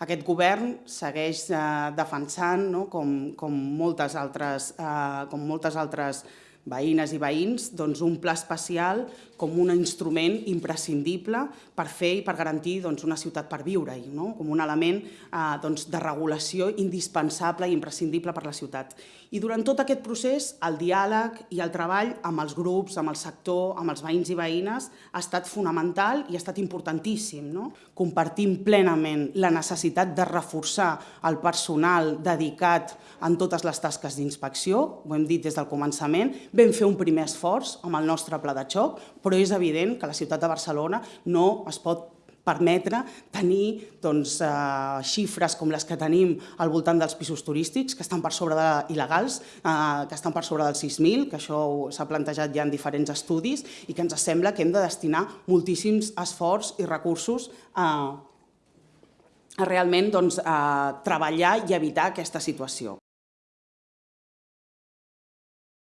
Aquest govern segueix eh, defensant, no, com, com, moltes altres, eh, com moltes altres veïnes i veïns, doncs, un pla especial com un instrument imprescindible per fer i per garantir doncs, una ciutat per viure-hi, no? com un element eh, doncs, de regulació indispensable i imprescindible per la ciutat. I durant tot aquest procés, el diàleg i el treball amb els grups, amb el sector, amb els veïns i veïnes, ha estat fonamental i ha estat importantíssim. No? Compartim plenament la necessitat de reforçar el personal dedicat en totes les tasques d'inspecció, ho hem dit des del començament, vam fer un primer esforç amb el nostre pla de xoc, però és evident que la ciutat de Barcelona no es pot permetre tenir doncs, eh, xifres com les que tenim al voltant dels pisos turístics, que estan per sobre de il·legals, eh, que estan per sobre dels 6.000, que això s'ha plantejat ja en diferents estudis, i que ens sembla que hem de destinar moltíssims esforç i recursos a, a realment doncs, a treballar i evitar aquesta situació.